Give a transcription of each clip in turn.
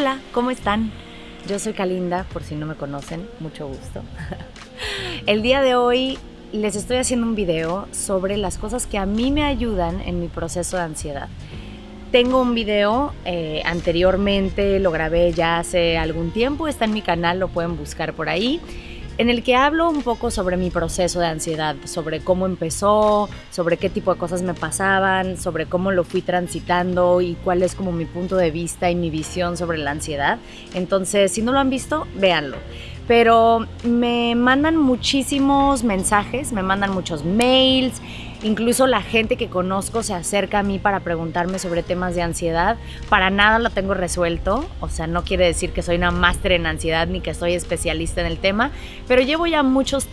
Hola, ¿cómo están? Yo soy Kalinda, por si no me conocen, mucho gusto. El día de hoy les estoy haciendo un video sobre las cosas que a mí me ayudan en mi proceso de ansiedad. Tengo un video eh, anteriormente, lo grabé ya hace algún tiempo, está en mi canal, lo pueden buscar por ahí en el que hablo un poco sobre mi proceso de ansiedad, sobre cómo empezó, sobre qué tipo de cosas me pasaban, sobre cómo lo fui transitando y cuál es como mi punto de vista y mi visión sobre la ansiedad. Entonces, si no lo han visto, véanlo. Pero me mandan muchísimos mensajes, me mandan muchos mails, Incluso la gente que conozco se acerca a mí para preguntarme sobre temas de ansiedad. Para nada lo tengo resuelto, o sea, no quiere decir que soy una máster en ansiedad ni que soy especialista en el tema, pero llevo ya muchos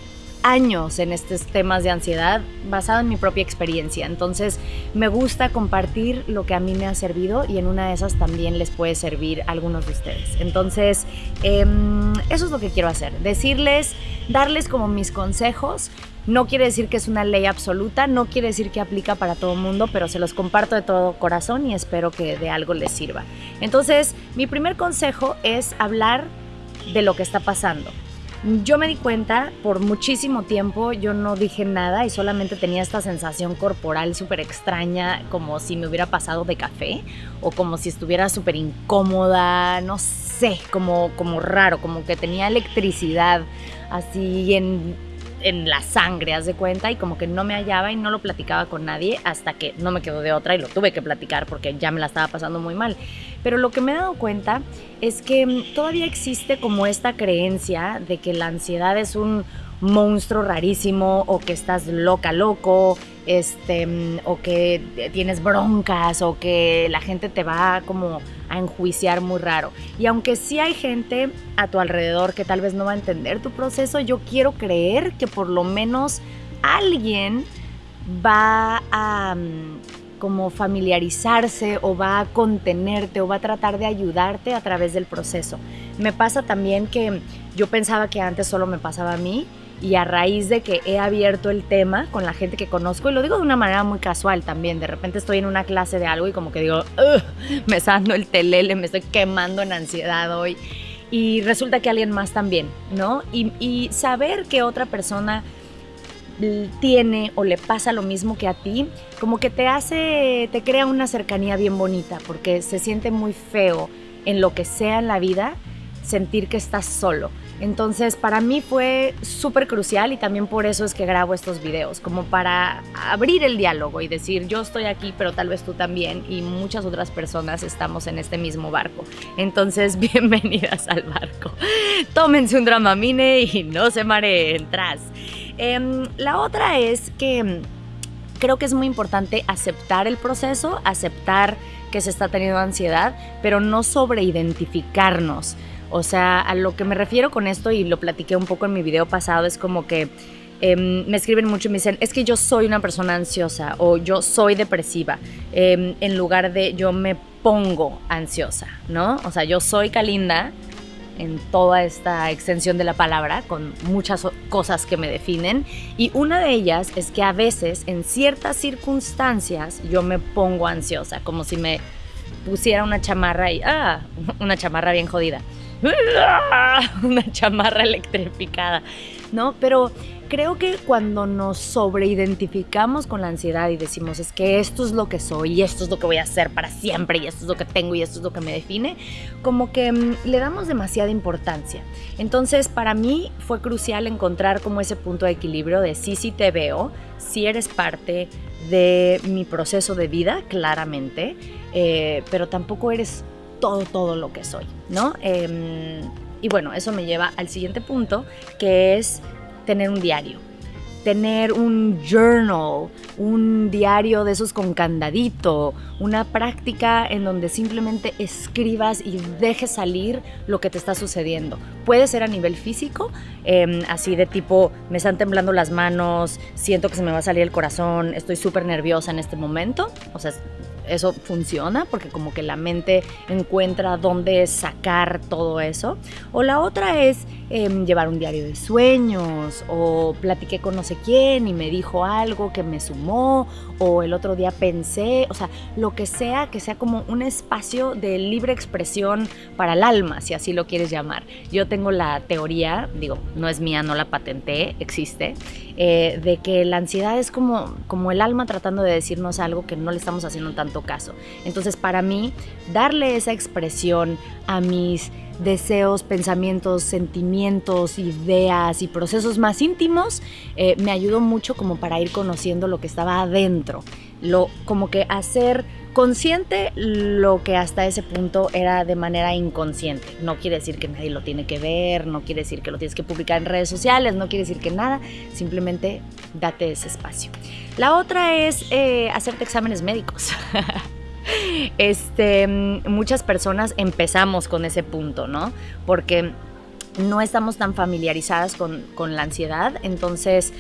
años en estos temas de ansiedad basado en mi propia experiencia. Entonces me gusta compartir lo que a mí me ha servido y en una de esas también les puede servir a algunos de ustedes. Entonces em, eso es lo que quiero hacer, decirles, darles como mis consejos no quiere decir que es una ley absoluta, no quiere decir que aplica para todo el mundo, pero se los comparto de todo corazón y espero que de algo les sirva. Entonces, mi primer consejo es hablar de lo que está pasando. Yo me di cuenta, por muchísimo tiempo yo no dije nada y solamente tenía esta sensación corporal súper extraña, como si me hubiera pasado de café o como si estuviera súper incómoda, no sé, como, como raro, como que tenía electricidad así en en la sangre, haz de cuenta, y como que no me hallaba y no lo platicaba con nadie hasta que no me quedó de otra y lo tuve que platicar porque ya me la estaba pasando muy mal. Pero lo que me he dado cuenta es que mm, todavía existe como esta creencia de que la ansiedad es un monstruo rarísimo o que estás loca, loco, este, mm, o que tienes broncas o que la gente te va como a enjuiciar muy raro. Y aunque sí hay gente a tu alrededor que tal vez no va a entender tu proceso, yo quiero creer que por lo menos alguien va a mm, como familiarizarse o va a contenerte o va a tratar de ayudarte a través del proceso. Me pasa también que yo pensaba que antes solo me pasaba a mí y a raíz de que he abierto el tema con la gente que conozco, y lo digo de una manera muy casual también, de repente estoy en una clase de algo y como que digo, me está el telele, me estoy quemando en ansiedad hoy, y resulta que alguien más también, ¿no? Y saber que otra persona tiene o le pasa lo mismo que a ti, como que te hace, te crea una cercanía bien bonita, porque se siente muy feo en lo que sea en la vida sentir que estás solo. Entonces para mí fue súper crucial y también por eso es que grabo estos videos, como para abrir el diálogo y decir yo estoy aquí, pero tal vez tú también y muchas otras personas estamos en este mismo barco. Entonces bienvenidas al barco. Tómense un dramamine y no se mareen tras. Em, la otra es que creo que es muy importante aceptar el proceso, aceptar que se está teniendo ansiedad, pero no sobreidentificarnos. O sea, a lo que me refiero con esto, y lo platiqué un poco en mi video pasado, es como que em, me escriben mucho y me dicen, es que yo soy una persona ansiosa o yo soy depresiva, em, en lugar de yo me pongo ansiosa, ¿no? O sea, yo soy Kalinda en toda esta extensión de la palabra, con muchas cosas que me definen, y una de ellas es que a veces, en ciertas circunstancias, yo me pongo ansiosa, como si me pusiera una chamarra y, ah, una chamarra bien jodida una chamarra electrificada, ¿no? Pero creo que cuando nos sobreidentificamos con la ansiedad y decimos es que esto es lo que soy y esto es lo que voy a hacer para siempre y esto es lo que tengo y esto es lo que me define, como que mm, le damos demasiada importancia. Entonces para mí fue crucial encontrar como ese punto de equilibrio de sí, sí te veo, si eres parte de mi proceso de vida, claramente, eh, pero tampoco eres todo, todo lo que soy, ¿no? Em, y bueno, eso me lleva al siguiente punto, que es tener un diario. Tener un journal, un diario de esos con candadito, una práctica en donde simplemente escribas y dejes salir lo que te está sucediendo. Puede ser a nivel físico, em, así de tipo, me están temblando las manos, siento que se me va a salir el corazón, estoy súper nerviosa en este momento. O sea, eso funciona porque como que la mente encuentra dónde sacar todo eso. O la otra es em, llevar un diario de sueños o platiqué con no sé quién y me dijo algo que me sumó o el otro día pensé, o sea, lo que sea, que sea como un espacio de libre expresión para el alma, si así lo quieres llamar. Yo tengo la teoría, digo, no es mía, no la patenté, existe, eh, de que la ansiedad es como, como el alma tratando de decirnos algo que no le estamos haciendo tanto caso. Entonces, para mí, darle esa expresión a mis deseos, pensamientos, sentimientos, ideas y procesos más íntimos, eh, me ayudó mucho como para ir conociendo lo que estaba adentro, lo, como que hacer consciente lo que hasta ese punto era de manera inconsciente. No quiere decir que nadie lo tiene que ver, no quiere decir que lo tienes que publicar en redes sociales, no quiere decir que nada, simplemente date ese espacio. La otra es eh, hacerte exámenes médicos. este, muchas personas empezamos con ese punto, ¿no? Porque no estamos tan familiarizadas con, con la ansiedad, entonces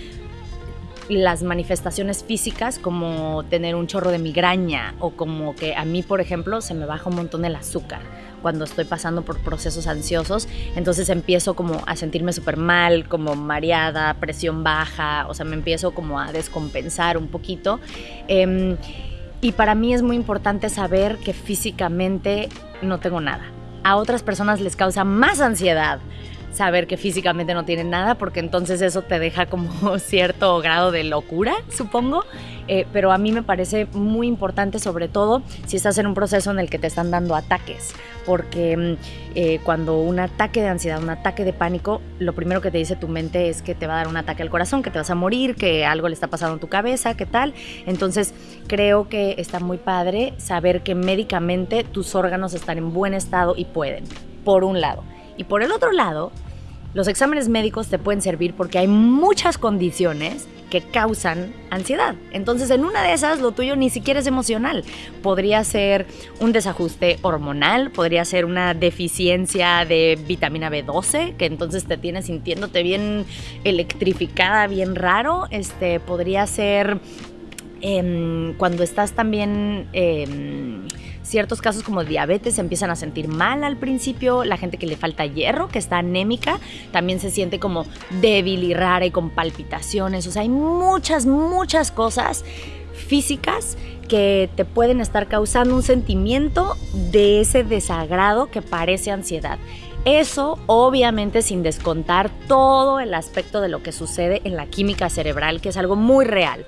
las manifestaciones físicas como tener un chorro de migraña o como que a mí, por ejemplo, se me baja un montón el azúcar cuando estoy pasando por procesos ansiosos, entonces empiezo como a sentirme súper mal, como mareada, presión baja, o sea, me empiezo como a descompensar un poquito. Em, y para mí es muy importante saber que físicamente no tengo nada. A otras personas les causa más ansiedad saber que físicamente no tienen nada, porque entonces eso te deja como cierto grado de locura, supongo. Eh, pero a mí me parece muy importante, sobre todo si estás en un proceso en el que te están dando ataques, porque mm, eh, cuando un ataque de ansiedad, un ataque de pánico, lo primero que te dice tu mente es que te va a dar un ataque al corazón, que te vas a morir, que algo le está pasando en tu cabeza, qué tal. Entonces creo que está muy padre saber que médicamente tus órganos están en buen estado y pueden, por un lado. Y por el otro lado, los exámenes médicos te pueden servir porque hay muchas condiciones que causan ansiedad. Entonces, en una de esas, lo tuyo ni siquiera es emocional. Podría ser un desajuste hormonal, podría ser una deficiencia de vitamina B12, que entonces te tienes sintiéndote bien electrificada, bien raro. Este, podría ser em, cuando estás también... Em, ciertos casos como diabetes se empiezan a sentir mal al principio, la gente que le falta hierro, que está anémica, también se siente como débil y rara y con palpitaciones, o sea, hay muchas, muchas cosas físicas que te pueden estar causando un sentimiento de ese desagrado que parece ansiedad. Eso obviamente sin descontar todo el aspecto de lo que sucede en la química cerebral, que es algo muy real.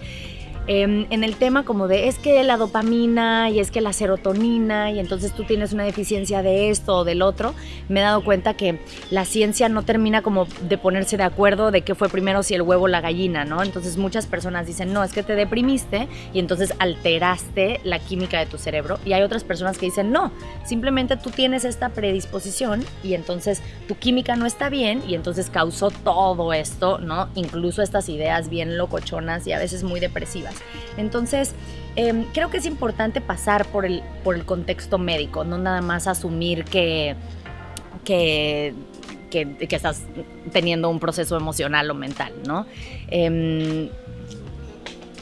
Em, en el tema como de es que la dopamina y es que la serotonina y entonces tú tienes una deficiencia de esto o del otro, me he dado cuenta que la ciencia no termina como de ponerse de acuerdo de qué fue primero si el huevo o la gallina, ¿no? Entonces muchas personas dicen, no, es que te deprimiste y entonces alteraste la química de tu cerebro y hay otras personas que dicen, no, simplemente tú tienes esta predisposición y entonces tu química no está bien y entonces causó todo esto, ¿no? Incluso estas ideas bien locochonas y a veces muy depresivas. Entonces, em, creo que es importante pasar por el, por el contexto médico, no nada más asumir que, que, que, estás teniendo un proceso emocional o mental, ¿no? Em,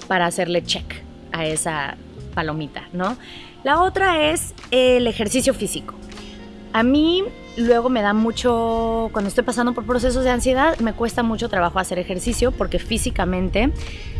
para hacerle check a esa palomita, ¿no? La otra es el ejercicio físico. A mí luego me da mucho, cuando estoy pasando por procesos de ansiedad, me cuesta mucho trabajo hacer ejercicio porque físicamente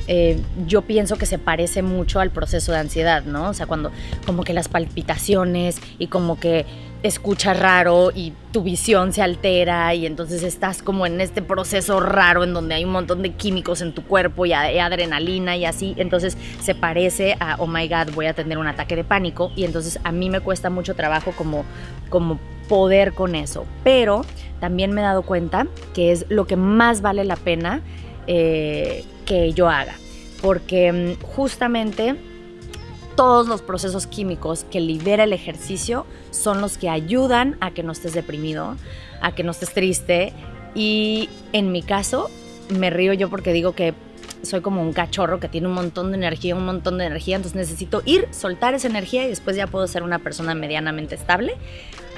eh, yo pienso que se parece mucho al proceso de ansiedad, ¿no? O sea, cuando como que las palpitaciones y como que escuchas raro y tu visión se altera y entonces estás como en este proceso raro en donde hay un montón de químicos en tu cuerpo y adrenalina y así, entonces se parece a, oh my god, voy a tener un ataque de pánico y entonces a mí me cuesta mucho trabajo como, como poder con eso, pero también me he dado cuenta que es lo que más vale la pena eh, que yo haga. Porque mm, justamente todos los procesos químicos que libera el ejercicio son los que ayudan a que no estés deprimido, a que no estés triste. Y en mi caso, me río yo porque digo que soy como un cachorro que tiene un montón de energía, un montón de energía, entonces necesito ir, soltar esa energía y después ya puedo ser una persona medianamente estable.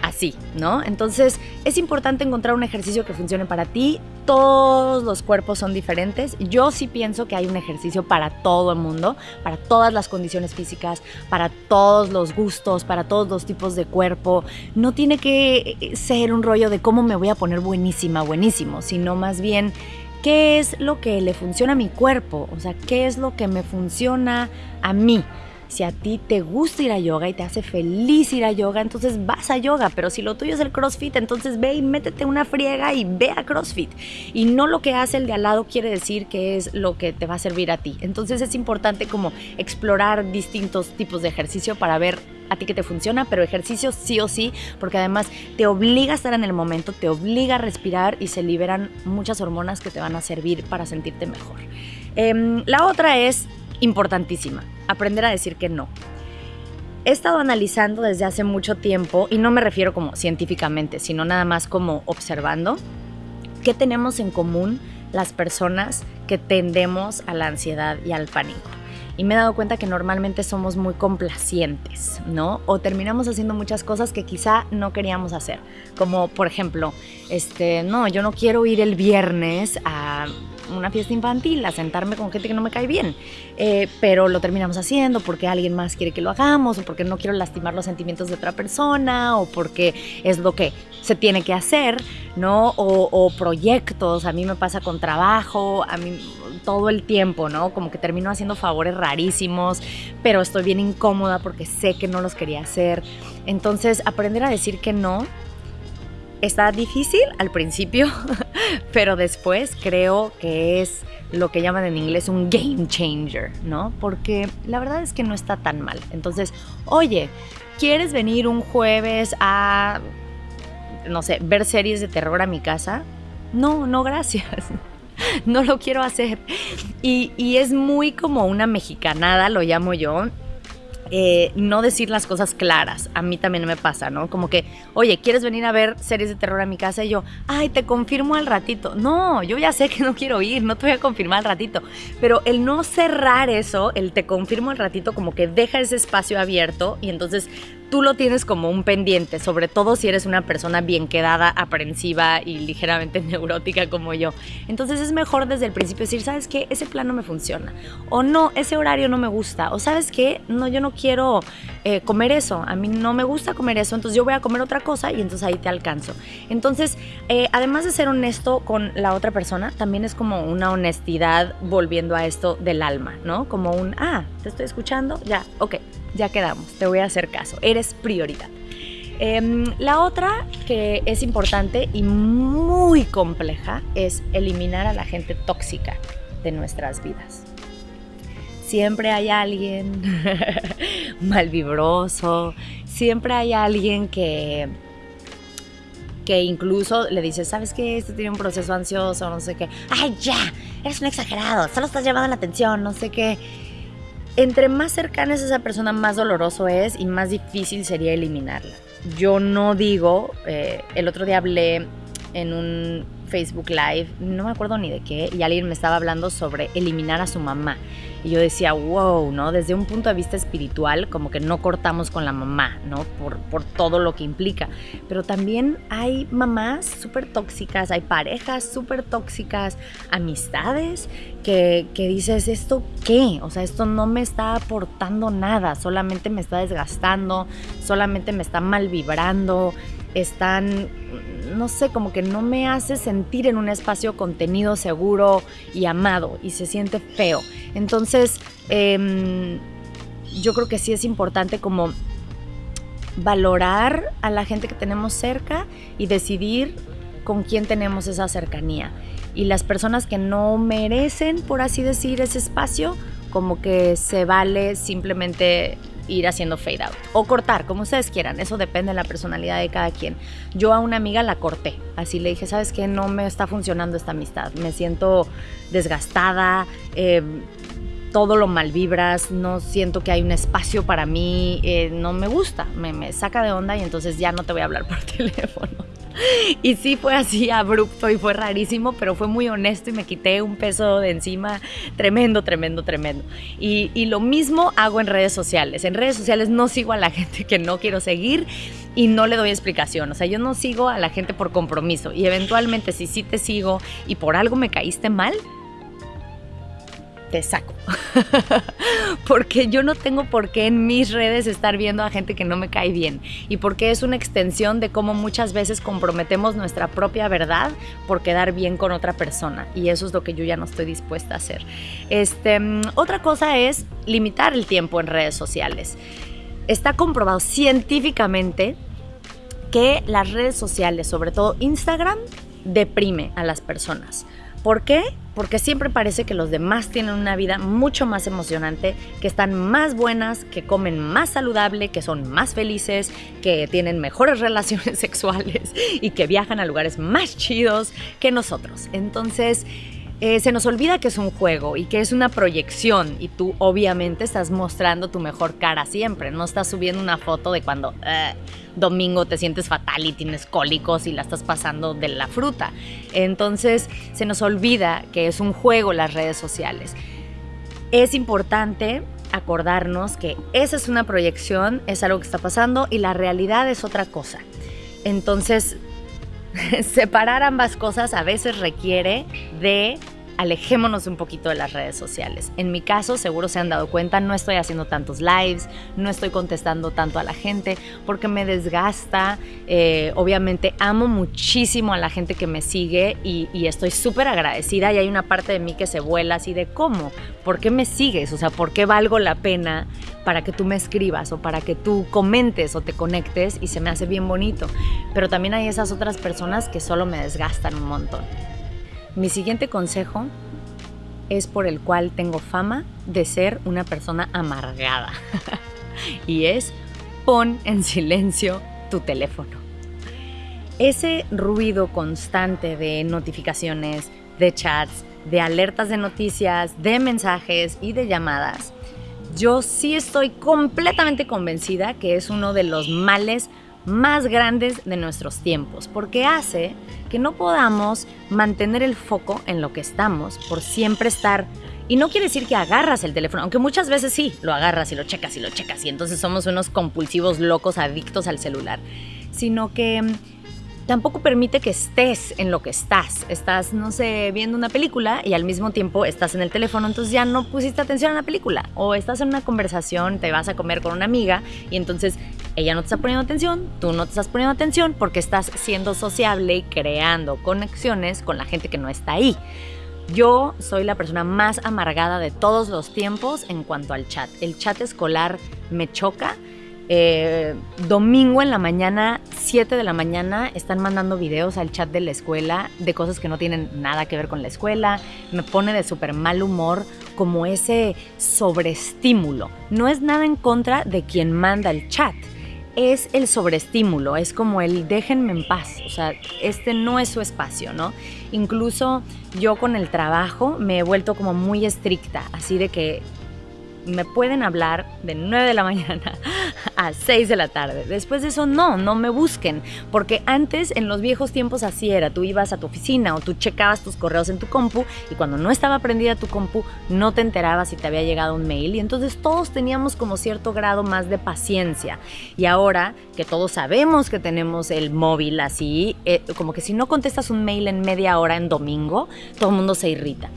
Así, ¿no? Entonces es importante encontrar un ejercicio que funcione para ti. Todos los cuerpos son diferentes. Yo sí pienso que hay un ejercicio para todo el mundo, para todas las condiciones físicas, para todos los gustos, para todos los tipos de cuerpo. No tiene que ser un rollo de cómo me voy a poner buenísima, buenísimo, sino más bien qué es lo que le funciona a mi cuerpo, o sea, qué es lo que me funciona a mí. Si a ti te gusta ir a yoga y te hace feliz ir a yoga, entonces vas a yoga. Pero si lo tuyo es el CrossFit, entonces ve y métete una friega y ve a CrossFit. Y no lo que hace el de al lado quiere decir que es lo que te va a servir a ti. Entonces es importante como explorar distintos tipos de ejercicio para ver a ti que te funciona, pero ejercicio sí o sí, porque además te obliga a estar en el momento, te obliga a respirar y se liberan muchas hormonas que te van a servir para sentirte mejor. Em, la otra es importantísima, aprender a decir que no. He estado analizando desde hace mucho tiempo, y no me refiero como científicamente, sino nada más como observando, qué tenemos en común las personas que tendemos a la ansiedad y al pánico y me he dado cuenta que normalmente somos muy complacientes, ¿no? O terminamos haciendo muchas cosas que quizá no queríamos hacer, como por ejemplo, este, no, yo no quiero ir el viernes a una fiesta infantil, a sentarme con gente que no me cae bien, eh, pero lo terminamos haciendo porque alguien más quiere que lo hagamos o porque no quiero lastimar los sentimientos de otra persona o porque es lo que se tiene que hacer, ¿no? O, o proyectos, a mí me pasa con trabajo, a mí todo el tiempo, ¿no? Como que termino haciendo favores rarísimos, pero estoy bien incómoda porque sé que no los quería hacer. Entonces, aprender a decir que no Está difícil al principio, pero después creo que es lo que llaman en inglés un game changer, ¿no? Porque la verdad es que no está tan mal. Entonces, oye, ¿quieres venir un jueves a, no sé, ver series de terror a mi casa? No, no, gracias. No lo quiero hacer. Y, y es muy como una mexicanada, lo llamo yo, eh, no decir las cosas claras. A mí también me pasa, ¿no? Como que, oye, ¿quieres venir a ver series de terror a mi casa? Y yo, ay, te confirmo al ratito. No, yo ya sé que no quiero ir, no te voy a confirmar al ratito. Pero el no cerrar eso, el te confirmo al ratito, como que deja ese espacio abierto y entonces tú lo tienes como un pendiente, sobre todo si eres una persona bien quedada, aprensiva y ligeramente neurótica como yo. Entonces es mejor desde el principio decir, ¿sabes qué? Ese plan no me funciona. O no, ese horario no me gusta. O ¿sabes qué? No, yo no quiero eh, comer eso. A mí no me gusta comer eso, entonces yo voy a comer otra cosa y entonces ahí te alcanzo. Entonces, eh, además de ser honesto con la otra persona, también es como una honestidad volviendo a esto del alma, ¿no? Como un, ah, te estoy escuchando, ya, ok ya quedamos, te voy a hacer caso, eres prioridad. Em, la otra que es importante y muy compleja es eliminar a la gente tóxica de nuestras vidas. Siempre hay alguien malvibroso, siempre hay alguien que, que incluso le dice, ¿sabes qué? Esto tiene un proceso ansioso, no sé qué. ¡Ay, ya! Eres un exagerado, solo estás llamando la atención, no sé qué entre más cercana es esa persona, más doloroso es y más difícil sería eliminarla. Yo no digo, eh, el otro día hablé en un Facebook Live, no me acuerdo ni de qué, y alguien me estaba hablando sobre eliminar a su mamá. Y yo decía, wow, ¿no? Desde un punto de vista espiritual, como que no cortamos con la mamá, ¿no? Por, por todo lo que implica. Pero también hay mamás súper tóxicas, hay parejas súper tóxicas, amistades que, que dices, ¿esto qué? O sea, esto no me está aportando nada, solamente me está desgastando, solamente me está mal vibrando están, no sé, como que no me hace sentir en un espacio contenido seguro y amado y se siente feo. Entonces, em, yo creo que sí es importante como valorar a la gente que tenemos cerca y decidir con quién tenemos esa cercanía. Y las personas que no merecen, por así decir, ese espacio, como que se vale simplemente ir haciendo fade out o cortar, como ustedes quieran. Eso depende de la personalidad de cada quien. Yo a una amiga la corté. Así le dije, ¿sabes qué? No me está funcionando esta amistad. Me siento desgastada. Eh, todo lo mal vibras, no siento que hay un espacio para mí, eh, no me gusta, me, me saca de onda y entonces ya no te voy a hablar por teléfono. y sí fue así abrupto y fue rarísimo, pero fue muy honesto y me quité un peso de encima tremendo, tremendo, tremendo. Y, y lo mismo hago en redes sociales. En redes sociales no sigo a la gente que no quiero seguir y no le doy explicación. O sea, yo no sigo a la gente por compromiso y eventualmente si sí te sigo y por algo me caíste mal, te saco. porque yo no tengo por qué en mis redes estar viendo a gente que no me cae bien. Y porque es una extensión de cómo muchas veces comprometemos nuestra propia verdad por quedar bien con otra persona. Y eso es lo que yo ya no estoy dispuesta a hacer. Este, otra cosa es limitar el tiempo en redes sociales. Está comprobado científicamente que las redes sociales, sobre todo Instagram, deprime a las personas. ¿Por qué? Porque siempre parece que los demás tienen una vida mucho más emocionante, que están más buenas, que comen más saludable, que son más felices, que tienen mejores relaciones sexuales y que viajan a lugares más chidos que nosotros. Entonces, eh, se nos olvida que es un juego y que es una proyección y tú obviamente estás mostrando tu mejor cara siempre, no estás subiendo una foto de cuando eh, domingo te sientes fatal y tienes cólicos y la estás pasando de la fruta. Entonces se nos olvida que es un juego las redes sociales. Es importante acordarnos que esa es una proyección, es algo que está pasando y la realidad es otra cosa. Entonces separar ambas cosas a veces requiere de alejémonos un poquito de las redes sociales. En mi caso, seguro se han dado cuenta, no estoy haciendo tantos lives, no estoy contestando tanto a la gente porque me desgasta. Eh, obviamente amo muchísimo a la gente que me sigue y, estoy súper agradecida y hay una parte de mí que se vuela así de cómo, ¿por qué me sigues? O sea, ¿por qué valgo la pena para que tú me escribas o para que tú comentes o te conectes y se me hace bien bonito? Pero también hay esas otras personas que solo me desgastan un montón. Mi siguiente consejo es por el cual tengo fama de ser una persona amargada. y es pon en silencio tu teléfono. Ese ruido constante de notificaciones, de chats, de alertas de noticias, de mensajes y de llamadas, yo sí estoy completamente convencida que es uno de los males más grandes de nuestros tiempos, porque hace que no podamos mantener el foco en lo que estamos por siempre estar y no quiere decir que agarras el teléfono, aunque muchas veces sí, lo agarras y lo checas y lo checas y entonces somos unos compulsivos locos adictos al celular, sino que tampoco permite que estés en lo que estás. Estás, no sé, viendo una película y al mismo tiempo estás en el teléfono, entonces ya no pusiste atención a la película. O estás en una conversación, te vas a comer con una amiga y entonces ella no te está poniendo atención, tú no te estás poniendo atención porque estás siendo sociable y creando conexiones con la gente que no está ahí. Yo soy la persona más amargada de todos los tiempos en cuanto al chat. El chat escolar me choca eh, domingo en la mañana, 7 de la mañana, están mandando videos al chat de la escuela de cosas que no tienen nada que ver con la escuela. Me pone de súper mal humor como ese sobreestímulo. No es nada en contra de quien manda el chat. Es el sobreestímulo, es como el déjenme en paz, o sea, este no es su espacio, ¿no? Incluso yo con el trabajo me he vuelto como muy estricta, así de que me pueden hablar de 9 de la mañana a 6 de la tarde. Después de eso, no, no me busquen, porque antes en los viejos tiempos así era, tú ibas a tu oficina o tú checabas tus correos en tu compu y cuando no estaba prendida tu compu no te enterabas si te había llegado un mail y entonces todos teníamos como cierto grado más de paciencia. Y ahora que todos sabemos que tenemos el móvil así, eh, como que si no contestas un mail en media hora en domingo, todo el mundo se irrita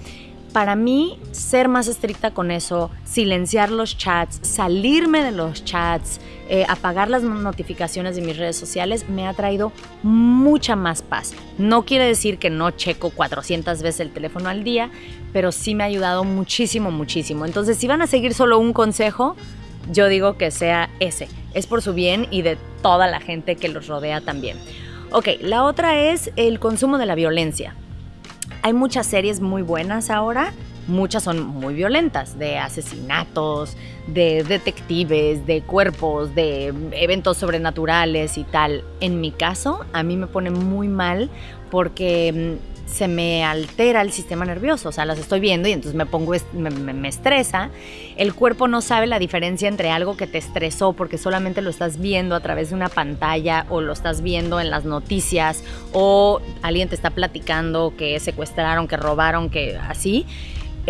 para mí, ser más estricta con eso, silenciar los chats, salirme de los chats, eh, apagar las notificaciones de mis redes sociales, me ha traído mucha más paz. No quiere decir que no checo 400 veces el teléfono al día, pero sí me ha ayudado muchísimo, muchísimo. Entonces, si van a seguir solo un consejo, yo digo que sea ese. Es por su bien y de toda la gente que los rodea también. Ok, la otra es el consumo de la violencia. Hay muchas series muy buenas ahora, muchas son muy violentas, de asesinatos, de detectives, de cuerpos, de eventos sobrenaturales y tal. En mi caso, a mí me pone muy mal porque mm, se me altera el sistema nervioso, o sea, las estoy viendo y entonces me pongo, me, me, estresa. El cuerpo no sabe la diferencia entre algo que te estresó porque solamente lo estás viendo a través de una pantalla o lo estás viendo en las noticias o alguien te está platicando que secuestraron, que robaron, que así.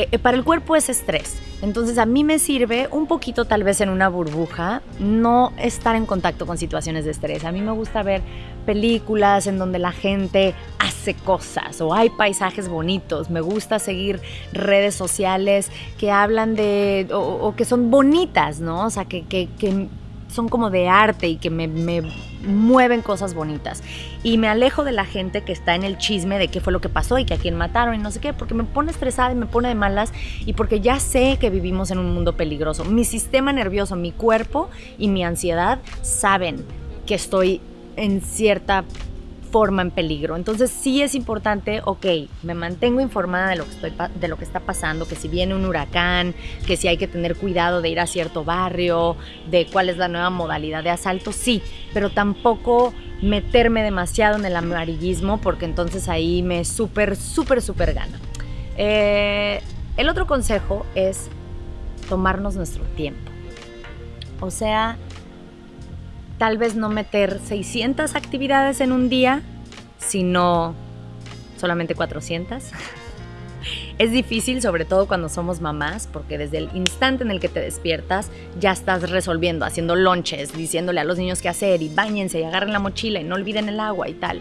Eh, eh, para el cuerpo es estrés. Entonces a mí me sirve un poquito tal vez en una burbuja no estar en contacto con situaciones de estrés. A mí me gusta ver películas en donde la gente hace cosas o hay paisajes bonitos. Me gusta seguir redes sociales que hablan de o, que son bonitas, ¿no? O sea, que, que, que son como de arte y que me, mueven cosas bonitas. Y me alejo de la gente que está en el chisme de qué fue lo que pasó y que a quién mataron y no sé qué, porque me pone estresada y me pone de malas y porque ya sé que vivimos en un mundo peligroso. Mi sistema nervioso, mi cuerpo y mi ansiedad saben que estoy en cierta forma en peligro. Entonces sí es importante, ok, me mantengo informada de lo, que está pasando, que si viene un huracán, que si hay que tener cuidado de ir a cierto barrio, de cuál es la nueva modalidad de asalto, sí, pero tampoco meterme demasiado en el amarillismo porque entonces ahí me súper, súper, súper gana. Eh, el otro consejo es tomarnos nuestro tiempo. O sea, tal vez no meter 600 actividades en un día, sino solamente 400. Es difícil, sobre todo cuando somos mamás, porque desde el instante en el que te despiertas ya estás resolviendo, haciendo lonches, diciéndole a los niños qué hacer y bañense y agarren la mochila y no olviden el agua y tal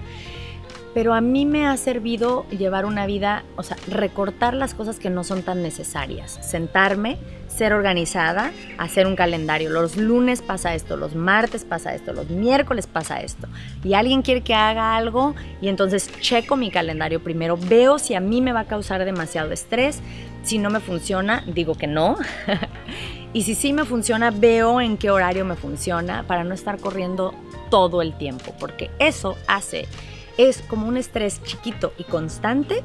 pero a mí me ha servido llevar una vida, o sea, recortar las cosas que no son tan necesarias, sentarme, ser organizada, hacer un calendario. Los lunes pasa esto, los martes pasa esto, los miércoles pasa esto. Y alguien quiere que haga algo y entonces checo mi calendario primero, veo si a mí me va a causar demasiado estrés, si no me funciona, digo que no. y si sí me funciona, veo en qué horario me funciona para no estar corriendo todo el tiempo, porque eso hace es como un estrés chiquito y constante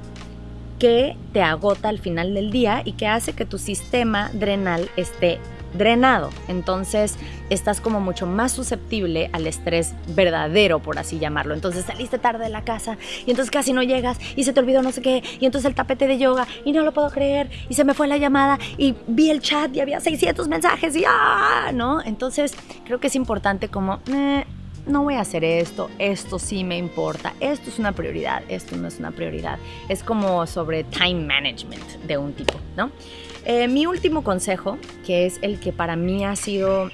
que te agota al final del día y que hace que tu sistema drenal esté drenado. Entonces estás como mucho más susceptible al estrés verdadero, por así llamarlo. Entonces saliste tarde de la casa y entonces casi no llegas y se te olvidó no sé qué y entonces el tapete de yoga y no lo puedo creer y se me fue la llamada y vi el chat y había 600 mensajes y ¡ah! ¿no? Entonces creo que es importante como... Eh, no voy a hacer esto, esto sí me importa, esto es una prioridad, esto no es una prioridad. Es como sobre time management de un tipo, ¿no? Eh, mi último consejo, que es el que para mí ha sido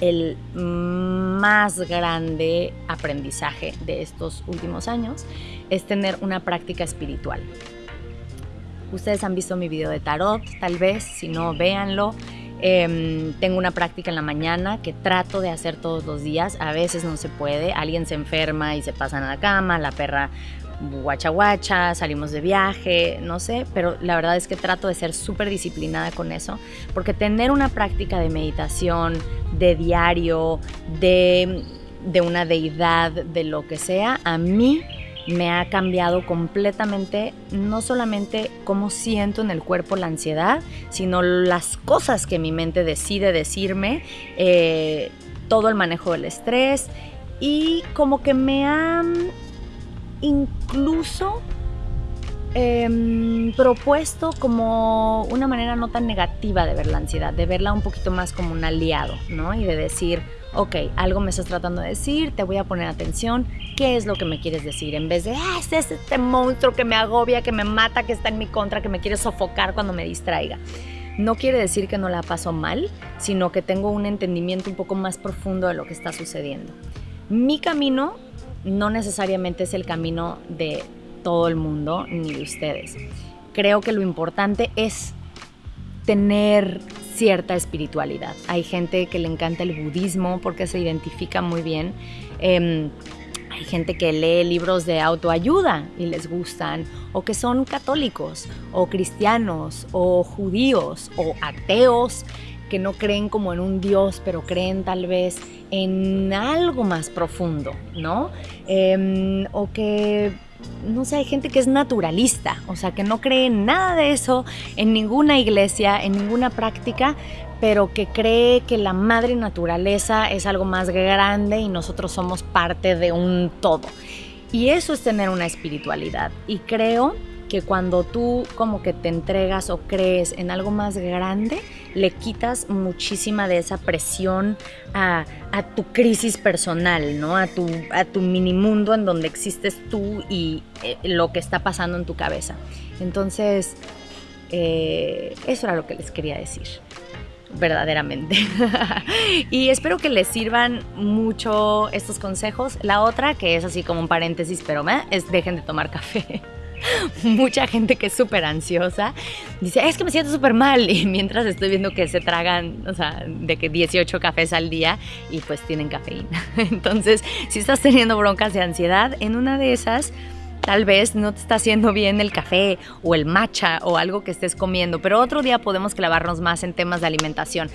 el más grande aprendizaje de estos últimos años, es tener una práctica espiritual. Ustedes han visto mi video de tarot, tal vez, si no, véanlo. Em, tengo una práctica en la mañana que trato de hacer todos los días. A veces no se puede. Alguien se enferma y se pasa a la cama, la perra guacha guacha, salimos de viaje, no sé, pero la verdad es que trato de ser súper disciplinada con eso, porque tener una práctica de meditación, de diario, de, de una deidad, de lo que sea, a mí me ha cambiado completamente, no solamente cómo siento en el cuerpo la ansiedad, sino las cosas que mi mente decide decirme, eh, todo el manejo del estrés y como que me han incluso em, propuesto como una manera no tan negativa de ver la ansiedad, de verla un poquito más como un aliado, ¿no? Y de decir, ok, algo me estás tratando de decir, te voy a poner atención, ¿qué es lo que me quieres decir? En vez de, ah, es este monstruo que me agobia, que me mata, que está en mi contra, que me quiere sofocar cuando me distraiga. No quiere decir que no la paso mal, sino que tengo un entendimiento un poco más profundo de lo que está sucediendo. Mi camino no necesariamente es el camino de todo el mundo ni de ustedes. Creo que lo importante es tener cierta espiritualidad. Hay gente que le encanta el budismo porque se identifica muy bien. Em, hay gente que lee libros de autoayuda y les gustan, o que son católicos, o cristianos, o judíos, o ateos, que no creen como en un Dios, pero creen tal vez en algo más profundo, ¿no? Em, o que no sé, hay gente que es naturalista, o sea, que no cree nada de eso, en ninguna iglesia, en ninguna práctica, pero que cree que la madre naturaleza es algo más grande y nosotros somos parte de un todo. Y eso es tener una espiritualidad. Y creo que cuando tú como que te entregas o crees en algo más grande, le quitas muchísima de esa presión a, tu crisis personal, ¿no? A tu, a tu mini mundo en donde existes tú y eh, lo que está pasando en tu cabeza. Entonces, eh, eso era lo que les quería decir verdaderamente. y espero que les sirvan mucho estos consejos. La otra, que es así como un paréntesis, pero es dejen de tomar café. mucha gente que es súper ansiosa dice, es que me siento súper mal. Y mientras estoy viendo que se tragan, o sea, de que 18 cafés al día y pues tienen cafeína. Entonces, si estás teniendo broncas de ansiedad, en una de esas Tal vez no te está haciendo bien el café o el matcha o algo que estés comiendo, pero otro día podemos clavarnos más en temas de alimentación.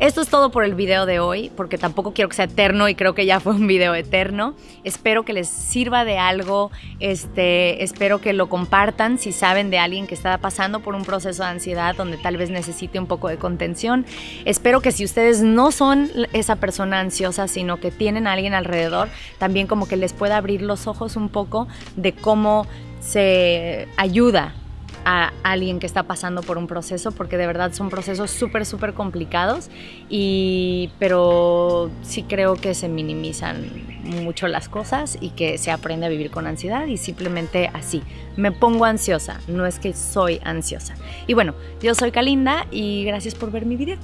Esto es todo por el video de hoy, porque tampoco quiero que sea eterno y creo que ya fue un video eterno. Espero que les sirva de algo, este, espero que lo compartan si saben de alguien que está pasando por un proceso de ansiedad donde tal vez necesite un poco de contención. Espero que si ustedes no son esa persona ansiosa, sino que tienen a alguien alrededor, también como que les pueda abrir los ojos un poco de cómo se ayuda a alguien que está pasando por un proceso, porque de verdad son procesos súper, súper complicados, y, pero sí creo que se minimizan mucho las cosas y que se aprende a vivir con ansiedad y simplemente así. Me pongo ansiosa, no es que soy ansiosa. Y bueno, yo soy Kalinda y gracias por ver mi video.